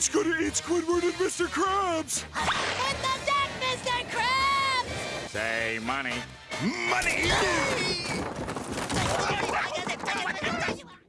It's gonna eat Squidward and Mr. Krabs! Hit the deck, Mr. Krabs! Say money. Money!